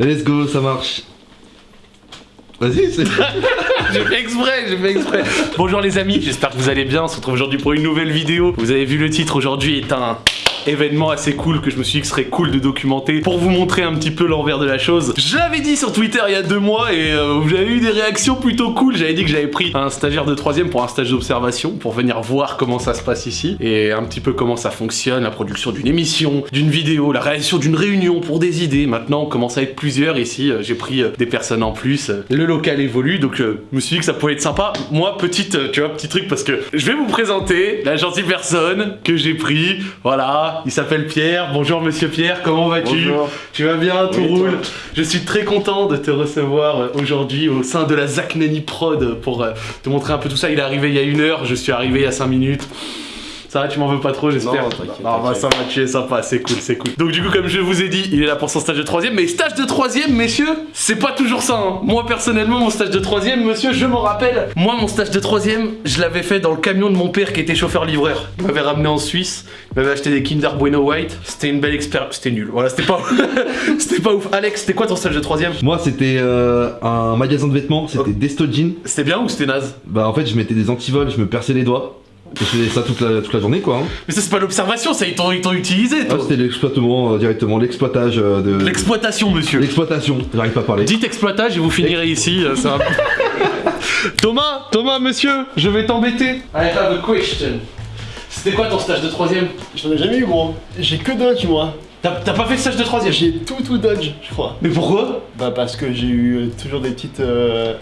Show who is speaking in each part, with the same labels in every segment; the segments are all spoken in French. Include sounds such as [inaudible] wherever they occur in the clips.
Speaker 1: Let's go, ça marche. Vas-y, c'est... [laughs]
Speaker 2: J'ai fait exprès, j'ai fait exprès. Bonjour les amis, j'espère que vous allez bien. On se retrouve aujourd'hui pour une nouvelle vidéo. Vous avez vu le titre, aujourd'hui est un événement assez cool que je me suis dit que serait cool de documenter pour vous montrer un petit peu l'envers de la chose. Je l'avais dit sur Twitter il y a deux mois et euh, j'avais eu des réactions plutôt cool. J'avais dit que j'avais pris un stagiaire de troisième pour un stage d'observation pour venir voir comment ça se passe ici et un petit peu comment ça fonctionne, la production d'une émission, d'une vidéo, la réalisation d'une réunion pour des idées. Maintenant on commence à être plusieurs ici, euh, j'ai pris euh, des personnes en plus. Le local évolue donc je me suis dit que ça pouvait être sympa. Moi petite, tu vois, petit truc parce que je vais vous présenter la gentille personne que j'ai pris. Voilà, il s'appelle Pierre. Bonjour monsieur Pierre, comment vas-tu Tu vas bien, tout roule Je suis très content de te recevoir euh, aujourd'hui au sein de la Zach Prod pour euh, te montrer un peu tout ça. Il est arrivé il y a une heure, je suis arrivé il y a 5 minutes. Ça va, tu m'en veux pas trop, j'espère Non. Ah, bah, ça va, tu es sympa, c'est cool, c'est cool. Donc, du coup, comme je vous ai dit, il est là pour son stage de troisième. Mais stage de troisième, messieurs, c'est pas toujours ça. Hein. Moi, personnellement, mon stage de troisième, monsieur, je m'en rappelle. Moi, mon stage de troisième, je l'avais fait dans le camion de mon père qui était chauffeur-livreur. Il m'avait ramené en Suisse, il m'avait acheté des Kinder Bueno White. C'était une belle expérience. C'était nul. Voilà, c'était pas [laughs] C'était pas ouf. Alex, c'était quoi ton stage de troisième?
Speaker 1: Moi, c'était euh, un magasin de vêtements, c'était Desto Jean.
Speaker 2: C'était bien ou c'était naze?
Speaker 1: Bah, en fait, je mettais des antivols, je me perçais les doigts. Je faisais ça toute la, toute la journée quoi. Hein.
Speaker 2: Mais ça c'est pas l'observation, ça ils t'ont utilisé toi.
Speaker 1: Ah, c'était l'exploitement euh, directement, l'exploitage euh, de.
Speaker 2: L'exploitation monsieur.
Speaker 1: L'exploitation, j'arrive pas à parler.
Speaker 2: Dites exploitage et vous finirez ici. Euh, ça [laughs] Thomas, Thomas monsieur, je vais t'embêter. I have a question. C'était quoi ton stage de troisième?
Speaker 3: J'en ai jamais eu gros. J'ai que Dodge moi.
Speaker 2: T'as pas fait le stage de troisième?
Speaker 3: J'ai tout tout Dodge, je crois.
Speaker 2: Mais pourquoi?
Speaker 3: Bah parce que j'ai eu toujours des petites...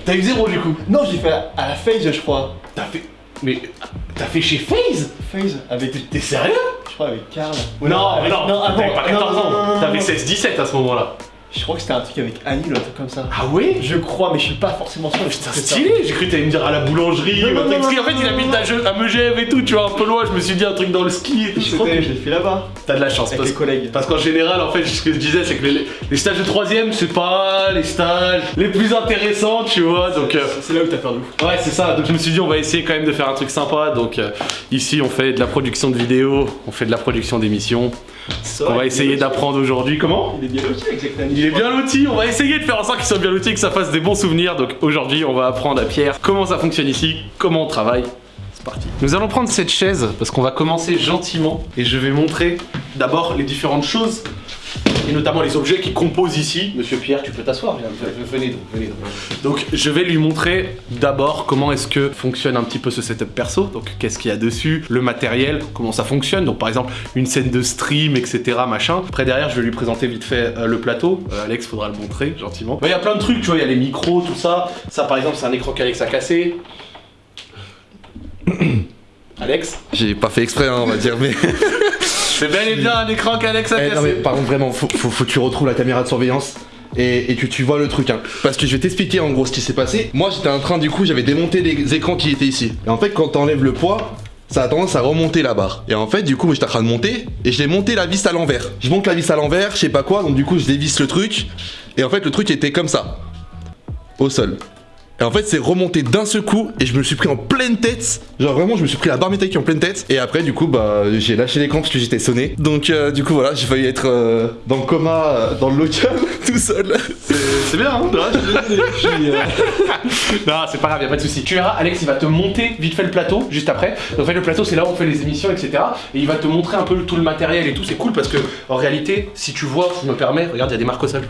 Speaker 2: T'as eu zéro du coup?
Speaker 3: Non, j'ai fait à la phase je crois.
Speaker 2: T'as fait... Mais t'as fait chez FaZe
Speaker 3: FaZe Avec.
Speaker 2: T'es sérieux?
Speaker 3: Je crois avec Karl.
Speaker 2: Non, non, non, non, t'avais pas 14 ans. T'avais 16-17 à ce moment-là.
Speaker 3: Je crois que c'était un truc avec Annie ou un truc comme ça.
Speaker 2: Ah ouais?
Speaker 3: Je crois, mais je suis pas forcément sûr.
Speaker 2: Putain, stylé J'ai cru que t'allais me dire à la boulangerie. Non, non, en fait, il habite à, Megève et tout, tu vois, un peu loin. Je me suis dit un truc dans le ski.
Speaker 3: Je crois que je l'ai fait là-bas.
Speaker 2: T'as de la chance.
Speaker 3: Avec parce, collègues.
Speaker 2: Parce qu'en général, en fait, ce que je disais, c'est que les, stages de troisième, c'est pas les stages les plus intéressants, tu vois. Donc
Speaker 3: euh, c'est là où t'as perdu.
Speaker 2: Ouais, c'est ça. Donc je me suis dit, on va essayer quand même de faire un truc sympa. Donc euh, ici, on fait de la production de vidéos, on fait de la production d'émissions. On va essayer d'apprendre aujourd'hui. Comment?
Speaker 3: Il est bien loti avec
Speaker 2: Bien loti, on va essayer de faire en sorte qu'il soit bien loti et que ça fasse des bons souvenirs. Donc aujourd'hui, on va apprendre à Pierre comment ça fonctionne ici, comment on travaille. C'est parti. Nous allons prendre cette chaise parce qu'on va commencer gentiment et je vais montrer d'abord les différentes choses et notamment les objets qui composent ici. Monsieur Pierre, tu peux t'asseoir, venez donc, venez donc. Donc je vais lui montrer d'abord comment est-ce que fonctionne un petit peu ce setup perso, donc qu'est-ce qu'il y a dessus, le matériel, comment ça fonctionne, donc par exemple une scène de stream, etc. machin. Après derrière, je vais lui présenter vite fait euh, le plateau. Euh, Alex, faudra le montrer gentiment. Il y a plein de trucs, tu vois, il y a les micros, tout ça. Ça par exemple, c'est un écran qu'Alex a cassé. [coughs] Alex?
Speaker 1: J'ai pas fait exprès, hein, on va dire, mais... [laughs]
Speaker 2: C'est bel et bien un écran qu'Alex a
Speaker 1: eh, Non mais par contre vraiment, faut, faut, que tu retrouves la caméra de surveillance et, que tu vois le truc hein. Parce que je vais t'expliquer en gros ce qui s'est passé. Moi j'étais en train du coup, j'avais démonté les écrans qui étaient ici. Et en fait quand t'enlèves le poids, ça a tendance à remonter la barre. Et en fait, du coup, j'étais en train de monter et je l'ai monté la vis à l'envers. Je monte la vis à l'envers, je sais pas quoi, donc du coup, je dévisse le truc. Et en fait, le truc était comme ça, au sol. Et en fait, c'est remonté d'un seul coup et je me suis pris en pleine tête. Genre vraiment, je me suis pris la barre métallique en pleine tête. Et après, du coup, bah, j'ai lâché l'écran parce que j'étais sonné. Donc, euh, du coup, voilà, j'ai failli être euh, dans le coma, euh, dans le local, [laughs] tout seul.
Speaker 2: C'est bien, hein [laughs] [laughs] Non, c'est pas grave, y'a pas de soucis. Tu verras, Alex, il va te monter vite fait le plateau juste après. Donc, en fait, le plateau, c'est là où on fait les émissions, etc. Et il va te montrer un peu tout le matériel et tout. C'est cool parce que, en réalité, si tu vois, je me permets, regarde, il y a des marques au sol.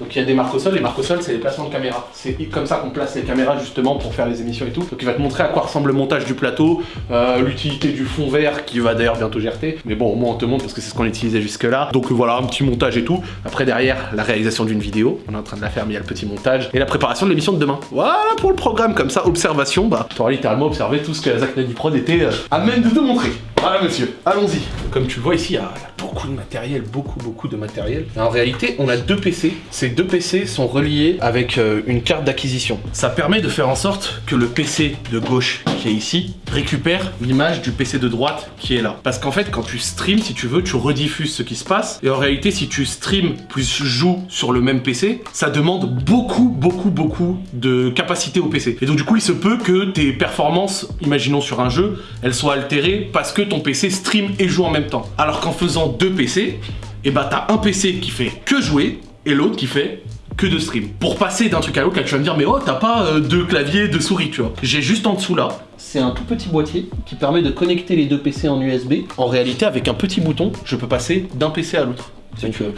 Speaker 2: Donc il y a des marques au sol, les marques au sol c'est les placements de caméra. C'est comme ça qu'on place les caméras justement pour faire les émissions et tout. Donc il va te montrer à quoi ressemble le montage du plateau, euh, l'utilité du fond vert qui va d'ailleurs bientôt GRT. Mais bon au moins on te montre parce que c'est ce qu'on utilisait jusque là. Donc voilà un petit montage et tout. Après derrière la réalisation d'une vidéo, on est en train de la faire mais il y a le petit montage. Et la préparation de l'émission de demain. Voilà pour le programme comme ça, observation, bah tu auras littéralement observé tout ce que Zach Nadi Prod était euh, à même de te montrer. Voilà monsieur, allons-y. Comme tu le vois ici, il y, a, beaucoup de matériel, beaucoup beaucoup de matériel. en réalité, on a deux PC. Ces deux PC sont reliés avec euh, une carte d'acquisition. Ça permet de faire en sorte que le PC de gauche qui est ici récupère l'image du PC de droite qui est là. Parce qu'en fait, quand tu streams, si tu veux, tu rediffuses ce qui se passe. Et en réalité, si tu streams plus joues sur le même PC, ça demande beaucoup, beaucoup, beaucoup de capacité au PC. Et donc du coup, il se peut que tes performances, imaginons sur un jeu, elles soient altérées parce que PC stream et joue en même temps. Alors qu'en faisant deux PC, et eh bah t'as un PC qui fait que jouer et l'autre qui fait que de stream. Pour passer d'un truc à l'autre, là tu vas me dire mais oh t'as pas euh, deux claviers, deux souris, tu vois. J'ai juste en dessous là, c'est un tout petit boîtier qui permet de connecter les deux PC en USB. En réalité, avec un petit bouton, je peux passer d'un PC à l'autre. Euh,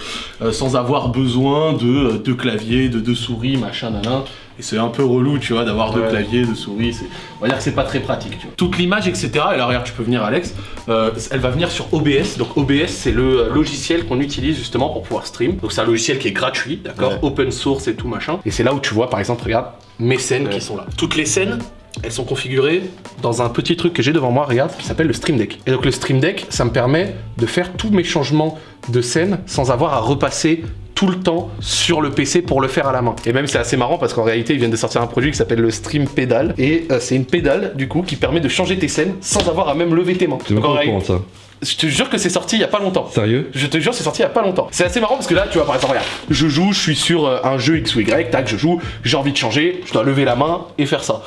Speaker 2: euh, sans avoir besoin de euh, deux claviers, de deux souris, machin, nanan. Et c'est un peu relou, tu vois, d'avoir deux claviers, deux souris. On va dire que c'est pas très pratique, tu vois. Toute l'image, etc. Et là, regarde, tu peux venir, Alex. euh, elle va venir sur OBS. Donc, OBS, c'est le euh, logiciel qu'on utilise justement pour pouvoir stream. Donc, c'est un logiciel qui est gratuit, d'accord
Speaker 1: Ouais.
Speaker 2: Open source et tout, machin. Et c'est là où tu vois, par exemple, regarde, mes scènes
Speaker 3: Ouais.
Speaker 2: qui sont là. Toutes les scènes, elles sont configurées dans un petit truc que j'ai devant moi, regarde, qui s'appelle le Stream Deck. Et donc le Stream Deck, ça me permet de faire tous mes changements de scène sans avoir à repasser tout le temps sur le PC pour le faire à la main. Et même c'est assez marrant parce qu'en réalité ils viennent de sortir un produit qui s'appelle le Stream Pedal et euh, c'est une pédale du coup qui permet de changer tes scènes sans avoir à même lever tes mains.
Speaker 1: Tu ça.
Speaker 2: je te jure que c'est sorti il y a pas longtemps.
Speaker 1: Sérieux
Speaker 2: Je te jure, c'est sorti il y a pas longtemps. C'est assez marrant parce que là, tu vois, par exemple, regarde, je joue, je suis sur euh, un jeu X ou Y, tac, je joue, j'ai envie de changer, je dois lever la main et faire ça.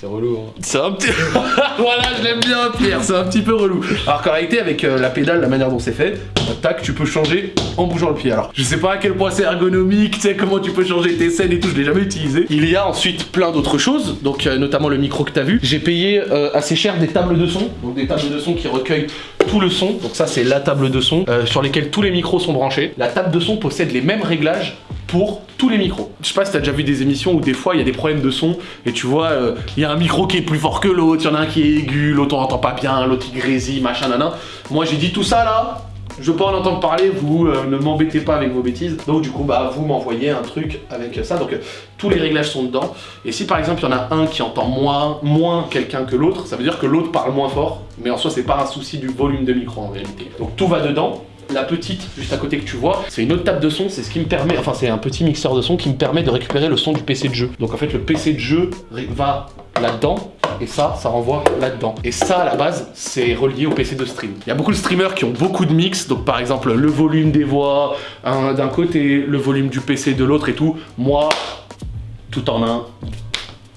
Speaker 3: C'est relou. Hein.
Speaker 2: C'est un petit. [laughs] voilà, je l'aime bien, Pierre, c'est un petit peu relou. Alors qu'en réalité, avec euh, la pédale, la manière dont c'est fait, euh, tac, tu peux changer en bougeant le pied. Alors, je sais pas à quel point c'est ergonomique, tu sais, comment tu peux changer tes scènes et tout, je l'ai jamais utilisé. Il y a ensuite plein d'autres choses, donc euh, notamment le micro que t'as vu. J'ai payé euh, assez cher des tables de son, donc des tables de son qui recueillent tout le son. Donc ça, c'est la table de son sur lesquelles tous les micros sont branchés. La table de son possède les mêmes réglages pour tous les micros. Je sais pas si t'as déjà vu des émissions où des fois il y a des problèmes de son et tu vois, euh, il y a un micro qui est plus fort que l'autre, il y en a un qui est aigu, l'autre on entend pas bien, l'autre il grésille, machin, nanan. Moi j'ai dit tout ça là, je veux pas en entendre parler, vous euh, ne m'embêtez pas avec vos bêtises. Donc du coup, bah vous m'envoyez un truc avec ça. Donc euh, tous les réglages sont dedans. Et si par exemple il y en a un qui entend moins, moins quelqu'un que l'autre, ça veut dire que l'autre parle moins fort. Mais en soi, c'est pas un souci du volume de micro en réalité. Donc tout va dedans. La petite, juste à côté que tu vois, c'est une autre table de son, c'est ce qui me permet, enfin c'est un petit mixeur de son qui me permet de récupérer le son du PC de jeu. Donc en fait le PC de jeu va là-dedans, et ça, ça renvoie là-dedans. Et ça, à la base, c'est relié au PC de stream. Il y a beaucoup de streamers qui ont beaucoup de mix, donc par exemple le volume des voix un- d'un côté, le volume du PC de l'autre et tout. Moi, tout en un.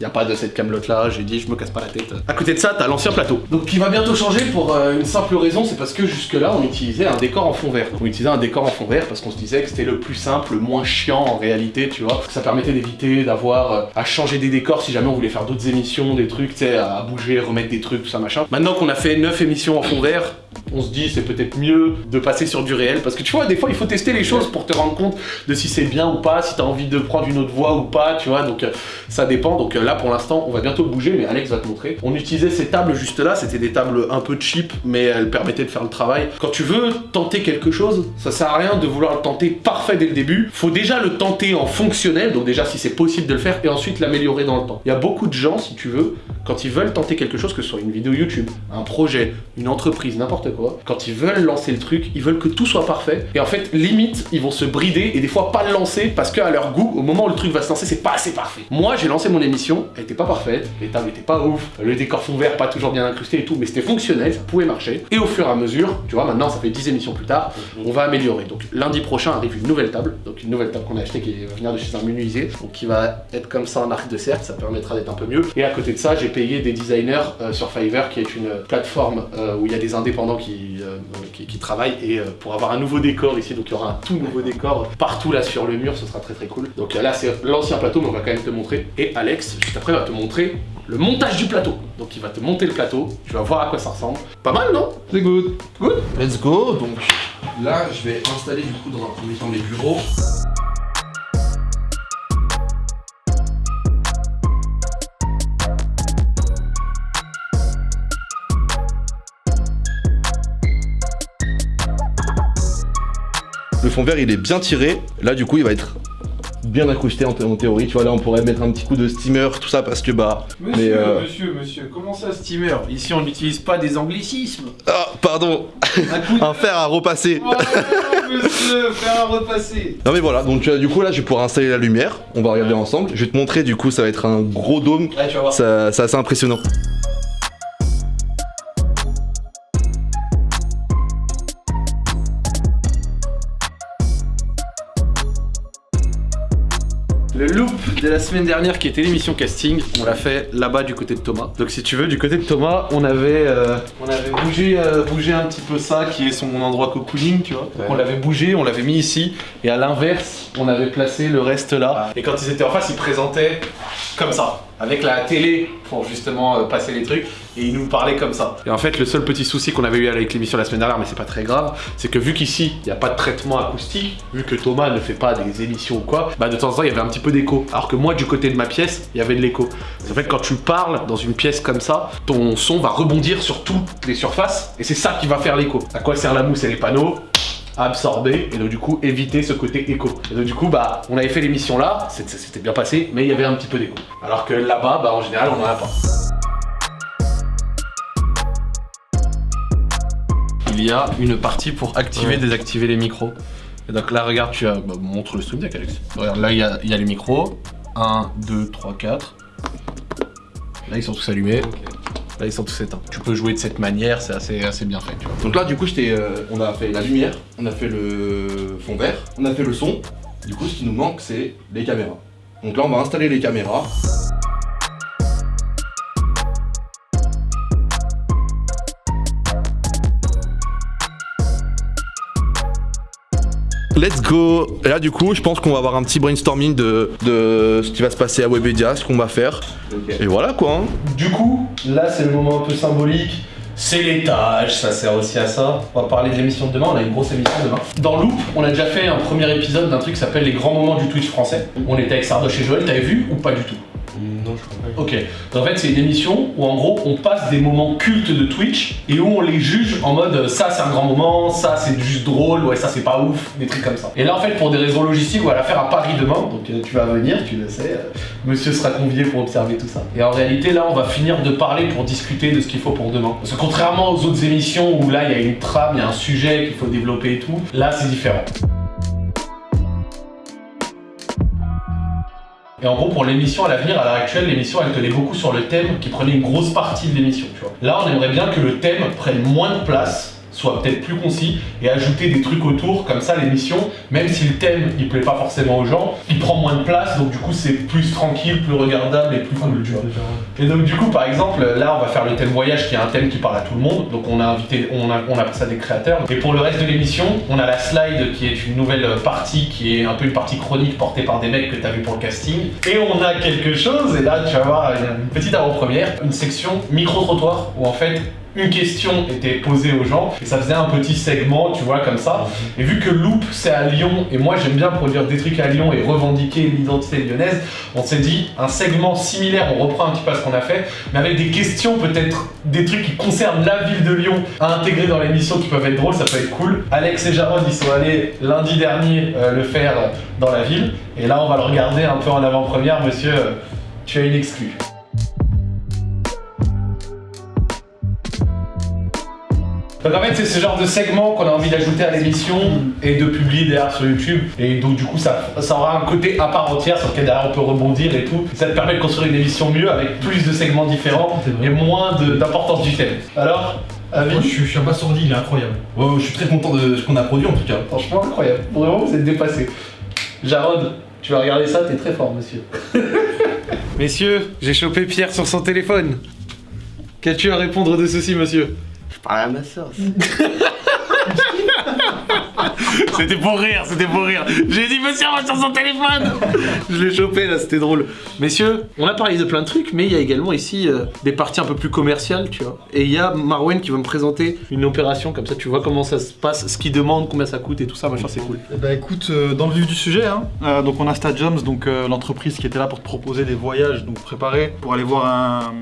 Speaker 2: Y a pas de cette camelote là, j'ai dit je me casse pas la tête. À côté de ça, t'as l'ancien plateau. Donc qui va bientôt changer pour euh, une simple raison, c'est parce que jusque là on utilisait un décor en fond vert. On utilisait un décor en fond vert parce qu'on se disait que c'était le plus simple, le moins chiant en réalité, tu vois. Ça permettait d'éviter d'avoir euh, à changer des décors si jamais on voulait faire d'autres émissions, des trucs, tu sais, à bouger, remettre des trucs, tout ça machin. Maintenant qu'on a fait 9 émissions en fond vert, on se dit c'est peut-être mieux de passer sur du réel parce que tu vois des fois il faut tester les choses pour te rendre compte de si c'est bien ou pas, si t'as envie de prendre une autre voie ou pas, tu vois, donc euh, ça dépend. Donc euh, là pour l'instant on va bientôt bouger mais Alex va te montrer. On utilisait ces tables juste là, c'était des tables un peu cheap mais elles permettaient de faire le travail. Quand tu veux tenter quelque chose, ça sert à rien de vouloir le tenter parfait dès le début. Faut déjà le tenter en fonctionnel, donc déjà si c'est possible de le faire et ensuite l'améliorer dans le temps. Il y a beaucoup de gens si tu veux, quand ils veulent tenter quelque chose que ce soit une vidéo YouTube, un projet, une entreprise, n'importe quoi, quand ils veulent lancer le truc, ils veulent que tout soit parfait. Et en fait, limite, ils vont se brider et des fois pas le lancer parce qu'à leur goût, au moment où le truc va se lancer, c'est pas assez parfait. Moi, j'ai lancé mon émission, elle était pas parfaite, les tables étaient pas ouf, le décor fond vert pas toujours bien incrusté et tout, mais c'était fonctionnel, ça pouvait marcher. Et au fur et à mesure, tu vois, maintenant ça fait 10 émissions plus tard, on va améliorer. Donc lundi prochain arrive une nouvelle table, donc une nouvelle table qu'on a achetée qui va venir de chez un menuisier, donc qui va être comme ça en arc de cercle, ça permettra d'être un peu mieux. Et à côté de ça, j'ai payé des designers euh, sur Fiverr, qui est une plateforme euh, où il y a des indépendants qui, euh, qui, qui travaillent et euh, pour avoir un nouveau décor ici, donc il y aura un tout nouveau décor partout là sur le mur, ce sera très très cool. Donc euh, là c'est l'ancien plateau, mais on va quand même te montrer. Et Alex, juste après, va te montrer le montage du plateau. Donc il va te monter le plateau, tu vas voir à quoi ça ressemble. Pas mal, non?
Speaker 1: C'est good.
Speaker 2: Good?
Speaker 1: Let's go. Donc là, je vais installer du coup dans un premier temps les bureaux. Fond vert, il est bien tiré. Là, du coup, il va être bien incrusté en, thé- en théorie. Tu vois, là, on pourrait mettre un petit coup de steamer, tout ça, parce que bah.
Speaker 4: Monsieur,
Speaker 1: Mais, euh,
Speaker 4: monsieur, monsieur, comment ça steamer? Ici on n'utilise pas des anglicismes.
Speaker 1: Ah, pardon.
Speaker 4: Un [laughs]
Speaker 1: fer à repasser.
Speaker 4: Oh, monsieur, un repasser.
Speaker 1: Non mais voilà, donc euh, du coup là je vais pouvoir installer la lumière, on va regarder ensemble. Je vais te montrer du coup ça va être un gros dôme,
Speaker 4: Ouais, tu vas voir.
Speaker 1: ça, c'est assez impressionnant.
Speaker 2: Semaine dernière qui était l'émission casting, on l'a fait là-bas du côté de Thomas. Donc si tu veux, du côté de Thomas, on avait, euh, on avait bougé, euh, bougé un petit peu ça qui est son endroit cocooning, tu vois. Donc on l'avait bougé, on l'avait mis ici, et à l'inverse, on avait placé le reste là. Et quand ils étaient en face, ils présentaient comme ça, avec la télé pour justement euh, passer les trucs, et ils nous parlaient comme ça. Et en fait, le seul petit souci qu'on avait eu avec l'émission la semaine dernière, mais c'est pas très grave, c'est que vu qu'ici, il n'y a pas de traitement acoustique, vu que Thomas ne fait pas des émissions ou quoi, bah de temps en temps, il y avait un petit peu d'écho. Alors que moi, du côté de ma pièce, il y avait de l'écho. En fait, quand tu parles dans une pièce comme ça, ton son va rebondir sur toutes les surfaces, et c'est ça qui va faire l'écho. À quoi sert la mousse et les panneaux? Absorber et donc du coup éviter ce côté écho. Et donc du coup bah on avait fait l'émission là, s'était bien passé, mais il y avait un petit peu d'écho. Alors que là-bas bah en général on en a pas. Il y a une partie pour activer, désactiver les micros. Et donc là regarde tu as, bah, montre le stream deck Alex. Regarde là il y a, il y a les micros. 1, 2, 3, 4. Là ils sont tous allumés. Là ils sont tous. Tu peux jouer de cette manière, c'est assez, assez bien fait tu vois.
Speaker 1: Donc là, du coup, euh, on a fait la lumière, on a fait le fond vert, on a fait le son. Du coup, ce qui nous manque, c'est les caméras. Donc là, on va installer les caméras. Let's go Et là du coup je pense qu'on va avoir un petit brainstorming de, de ce qui va se passer à Webedia, ce qu'on va faire. Et voilà quoi hein.
Speaker 2: Du coup, là c'est le moment un peu symbolique. C'est l'étage, ça sert aussi à ça. On va parler de l'émission de demain, on a une grosse émission demain. Dans Loop, on a déjà fait un premier épisode d'un truc qui s'appelle Les grands moments du Twitch français. On était avec Sardoche et Joël, t'avais vu ou pas du tout? Ok. En fait, c'est une émission où en gros, on passe des moments cultes de Twitch et où on les juge en mode euh, ça c'est un grand moment, ça c'est juste drôle, ouais ça c'est pas ouf, des trucs comme ça. Et là en fait, pour des raisons logistiques, on va la faire à Paris demain, donc euh, tu vas venir, tu le sais, monsieur sera convié pour observer tout ça. Et en réalité, là on va finir de parler pour discuter de ce qu'il faut pour demain. Parce que contrairement aux autres émissions où là il y a une trame, il y a un sujet qu'il faut développer et tout, là c'est différent. Et en gros, pour l'émission à l'avenir, à l'heure actuelle, l'émission elle tenait beaucoup sur le thème qui prenait une grosse partie de l'émission. Là, on aimerait bien que le thème prenne moins de place, soit peut-être plus concis, et ajouter des trucs autour, comme ça l'émission, même si le thème il plaît pas forcément aux gens, il prend moins de place, donc du coup c'est plus tranquille, plus regardable et plus cool, tu vois. Et donc du coup, par exemple, là on va faire le thème voyage qui est un thème qui parle à tout le monde, donc on a invité, on a, on ça des créateurs. Et pour le reste de l'émission, on a la slide qui est une nouvelle partie, qui est un peu une partie chronique portée par des mecs que tu as vu pour le casting. Et on a quelque chose, et là tu vas voir une petite avant-première, une section micro-trottoir, où en fait une question était posée aux gens et ça faisait un petit segment, tu vois, comme ça. Et vu que Loop c'est à Lyon et moi j'aime bien produire des trucs à Lyon et revendiquer l'identité lyonnaise, on s'est dit un segment similaire, on reprend un petit peu ce qu'on a fait, mais avec des questions peut-être des trucs qui concernent la ville de Lyon à intégrer dans l'émission qui peuvent être drôles, ça peut être cool. Alex et Jarod ils sont allés lundi dernier euh, le faire dans la ville et là on va le regarder un peu en avant-première, monsieur, euh, tu as une exclue. Donc en fait c'est ce genre de segment qu'on a envie d'ajouter à l'émission et de publier derrière sur YouTube et donc du coup ça, ça aura un côté à part entière sur lequel derrière on peut rebondir et tout. Ça te permet de construire une émission mieux avec plus de segments différents et moins d'importance du thème. Alors, avis
Speaker 4: Moi, je, suis- je suis abasourdi, il est incroyable.
Speaker 1: Ouais, je suis très content de ce qu'on a produit en tout cas.
Speaker 2: Franchement incroyable, vraiment vous êtes dépassé. Jarod, tu vas regarder ça, t'es très fort monsieur. Messieurs, j'ai chopé Pierre sur son téléphone. Qu'as-tu à répondre de ceci monsieur?
Speaker 3: Parle à ma soeur. [laughs]
Speaker 2: C'était pour rire, c'était pour rire. J'ai dit monsieur va sur son téléphone. Je l'ai chopé là, c'était drôle. Messieurs, on a parlé de plein de trucs, mais il y a également ici euh, des parties un peu plus commerciales, tu vois. Et il y a Marwen qui va me présenter une opération comme ça, tu vois comment ça se passe, ce qu'il demande, combien ça coûte et tout ça, machin, c'est cool.
Speaker 5: Eh ben écoute, euh, dans le vif du sujet, hein, euh, donc on a Stadiums, donc euh, l'entreprise qui était là pour te proposer des voyages, donc préparés pour aller voir un,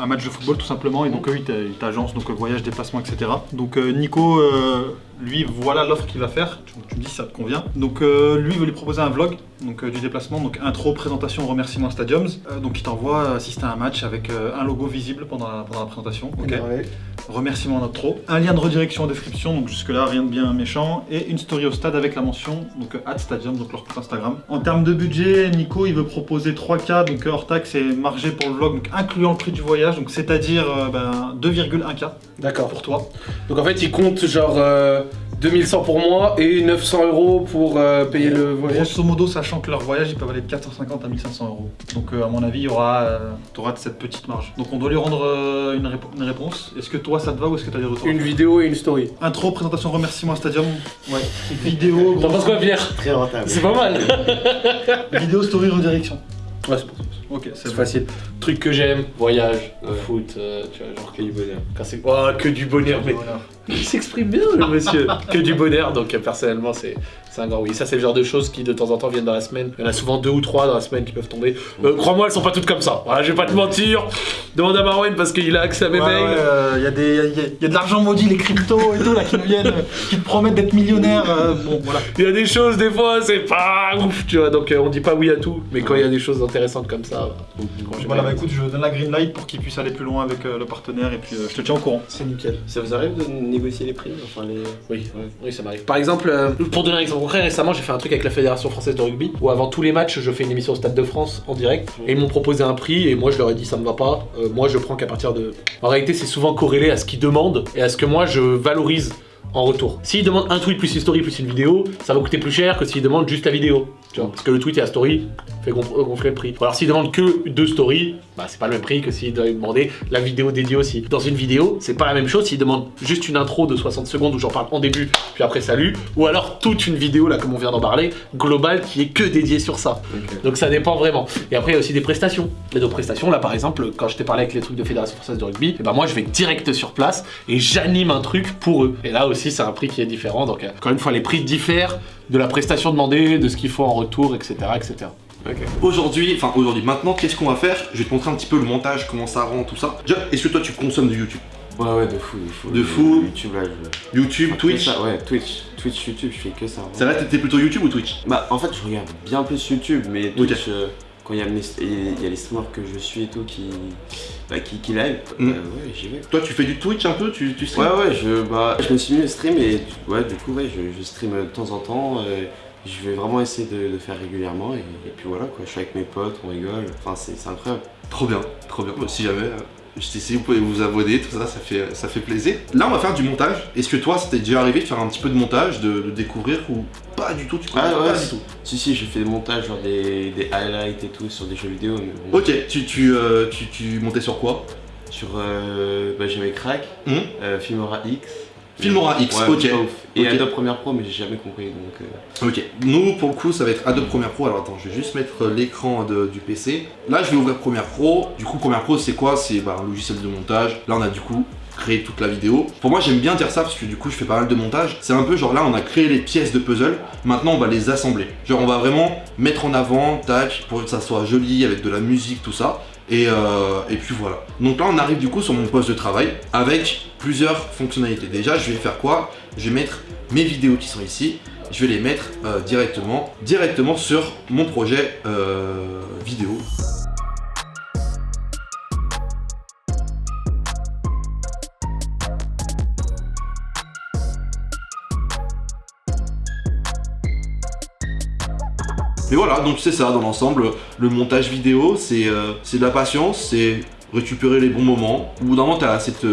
Speaker 5: un- match de football tout simplement. Et donc eux, ils t'agencent donc euh, voyage, déplacement, etc. Donc euh, Nico, euh, lui, voilà l'offre qu'il va faire. Tu, tu me dis si ça te convient. Donc euh, lui, il veut lui proposer un vlog donc, euh, du déplacement, donc intro, présentation, remerciement Stadiums. Euh, donc il t'envoie assister à un match avec un logo visible pendant la, pendant la présentation. ok remerciement en outro, un lien de redirection en description, donc jusque-là rien de bien méchant, et une story au stade avec la mention, donc at Stadium, donc leur compte Instagram. En termes de budget, Nico il veut proposer 3K, donc hors taxe et margé pour le vlog, donc incluant le prix du voyage, donc c'est-à-dire euh, ben, 2,1K
Speaker 2: D'accord.
Speaker 5: pour toi.
Speaker 2: Donc en fait, il compte genre euh, 2100 pour moi et 900 euros pour euh, payer le voyage.
Speaker 5: Grosso modo, sachant que leur voyage, il peut aller de 450 à 1500 euros. Donc, euh, à mon avis, il y aura, euh, t'auras cette petite marge. Donc, on doit lui rendre euh, une, répo- une réponse. Est-ce que toi, ça te va ou est-ce que tu as des retours
Speaker 2: Une vidéo et une story.
Speaker 5: Intro, présentation, remerciement à Stadium. Ouais. Vidéo,
Speaker 2: T'en penses quoi, Pierre?
Speaker 3: Très rentable.
Speaker 2: C'est pas mal.
Speaker 5: vidéo, story, redirection.
Speaker 2: Ouais, c'est pour ça.
Speaker 5: Ok, c'est
Speaker 2: facile. Truc que j'aime, voyage,
Speaker 3: Ouais.
Speaker 2: foot, euh, tu vois, genre
Speaker 3: Que du bonheur.
Speaker 2: quand c'est. Oh, que du bonheur, mais il s'exprime bien, le monsieur. que du bonheur, donc euh, personnellement, c'est un grand oui. Ça, c'est le genre de choses qui de temps en temps viennent dans la semaine. Il y en a souvent deux ou trois dans la semaine qui peuvent tomber. Euh, Crois-moi, elles sont pas toutes comme ça. Voilà, je vais pas te mentir. Demande à Marwen parce qu'il a accès à mes
Speaker 5: Ouais,
Speaker 2: mails.
Speaker 5: ouais, euh, y, a des- y a- y a- y a de l'argent maudit, les cryptos et tout, là, qui viennent, euh, qui te promettent d'être millionnaire. euh, bon, voilà.
Speaker 2: Il y a des choses, des fois, c'est pas ouf, tu vois. Donc, euh, on dit pas oui à tout. Mais quand il y a des choses intéressantes comme ça, j'aime
Speaker 5: Voilà, bah écoute, je donne la green light pour qu'il puisse aller plus loin avec euh, le partenaire et puis euh, je te tiens au courant.
Speaker 2: c'est nickel.
Speaker 3: Ça vous arrive de négocier les prix Enfin, les.
Speaker 2: Oui, oui, ça m'arrive. Par exemple, euh, pour donner un exemple concret, récemment j'ai fait un truc avec la Fédération Française de Rugby où avant tous les matchs je fais une émission au Stade de France en direct et ils m'ont proposé un prix et moi je leur ai dit ça me va pas. Euh, moi je prends qu'à partir de. En réalité, c'est souvent corrélé à ce qu'ils demandent et à ce que moi je valorise en retour. S'ils demandent un tweet plus une story plus une vidéo, ça va coûter plus cher que s'ils demandent juste la vidéo. Tu vois, parce que le tweet et la story fait gonf- gonfler le prix. Ou alors s'ils demandent que deux stories, bah c'est pas le même prix que s'ils doivent demander la vidéo dédiée aussi. Dans une vidéo, c'est pas la même chose s'ils demandent juste une intro de 60 secondes où j'en parle en début, puis après salut, ou alors toute une vidéo là comme on vient d'en parler, globale qui est que dédiée sur ça. Donc ça dépend vraiment. Et après il y a aussi des prestations. Les deux prestations, là par exemple, quand je t'ai parlé avec les trucs de Fédération Française de Rugby, et ben moi je vais direct sur place et j'anime un truc pour eux. Et là aussi c'est un prix qui est différent. Donc euh, encore une fois, les prix diffèrent de la prestation demandée, de ce qu'il faut en retour, etc. etc.
Speaker 1: Aujourd'hui, enfin aujourd'hui, maintenant, qu'est-ce qu'on va faire? Je vais te montrer un petit peu le montage, comment ça rend, tout ça. Déjà, est-ce que toi tu consommes du YouTube?
Speaker 3: Ouais, ouais, de fou, de fou.
Speaker 1: De fou.
Speaker 3: YouTube, là, je.
Speaker 1: YouTube, Twitch
Speaker 3: ça, Ouais, Twitch. Twitch, YouTube, je fais que ça.
Speaker 1: C'est vrai, t'étais plutôt YouTube ou Twitch?
Speaker 3: Bah, en fait, je regarde bien plus YouTube, mais. Twitch, euh, quand il y, a mes- il y a les streamers que je suis et tout qui. Bah, qui, qui live,
Speaker 1: Mm.
Speaker 3: euh, ouais, j'y vais.
Speaker 1: Toi, tu fais du Twitch un peu Tu, tu
Speaker 3: Ouais,
Speaker 1: stream
Speaker 3: ouais, je, bah, je me suis mis au stream et ouais, du coup, ouais, je, je stream de temps en temps. euh, je vais vraiment essayer de faire régulièrement et, et puis voilà, quoi. Je suis avec mes potes, on rigole. Enfin, c'est c'est incroyable.
Speaker 1: Trop bien, trop bien. Bah, Si jamais, je t'essaie, vous pouvez vous abonner, tout ça, ça fait, ça fait plaisir. Là, on va faire du montage. Est-ce que toi, ça t'est déjà arrivé de faire un petit peu de montage, de, de découvrir ou pas du tout Tu connais
Speaker 3: Ah,
Speaker 1: pas
Speaker 3: ouais,
Speaker 1: du
Speaker 3: si.
Speaker 1: tout?
Speaker 3: Si, si, j'ai fait des montages, genre des, des highlights et tout sur des jeux vidéo. Mais bon,
Speaker 1: Ok, tu, tu, euh, tu, tu montais sur quoi?
Speaker 3: Sur. Euh, bah, j'avais Crack, euh, Filmora X.
Speaker 1: Filmora X,
Speaker 3: Ouais,
Speaker 1: ok.
Speaker 3: Et
Speaker 1: Ok.
Speaker 3: Adobe Premiere Pro, mais j'ai jamais compris donc. euh,
Speaker 1: Ok, nous pour le coup ça va être Adobe Premiere Pro. Alors attends, je vais juste mettre l'écran de- du PC. Là je vais ouvrir Premiere Pro. Du coup Premiere Pro c'est quoi? C'est bah, un logiciel de montage. Là on a du coup créé toute la vidéo. Pour moi j'aime bien dire ça parce que du coup je fais pas mal de montage. C'est un peu genre là on a créé les pièces de puzzle. Maintenant on va les assembler. Genre on va vraiment mettre en avant, tac, pour que ça soit joli avec de la musique, tout ça. Et, euh, et puis voilà. Donc là on arrive du coup sur mon poste de travail avec plusieurs fonctionnalités. Déjà je vais faire quoi? Je vais mettre mes vidéos qui sont ici. Je vais les mettre euh, directement, sur mon projet euh, vidéo. Mais voilà, donc c'est ça dans l'ensemble. Le montage vidéo, c'est euh, c'est de la patience, c'est récupérer les bons moments. Au bout d'un moment, tu as cette,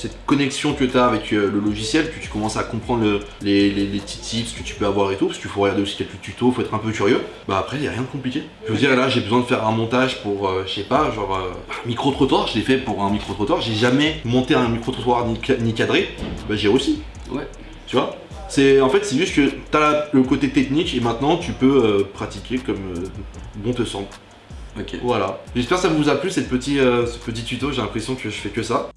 Speaker 1: cette connexion que tu as avec euh, le logiciel, que tu commences à comprendre le- les, les- les petits tips que tu peux avoir et tout, parce qu'il faut regarder aussi quelques tutos, faut être un peu curieux. Bah après, il n'y a rien de compliqué. Je veux dire, là, j'ai besoin de faire un montage pour, euh, je sais pas, genre euh, un [laughs] micro-trottoir. Je l'ai fait pour un micro-trottoir. J'ai jamais monté un micro-trottoir ni, ca- ni cadré. Bah j'ai réussi.
Speaker 3: Ouais.
Speaker 1: Tu vois? C'est en fait c'est juste que tu as le côté technique et maintenant tu peux pratiquer comme bon te semble.
Speaker 3: Ok.
Speaker 1: Voilà. J'espère que ça vous a plu cette euh, ce petit tuto, j'ai l'impression que je fais que ça.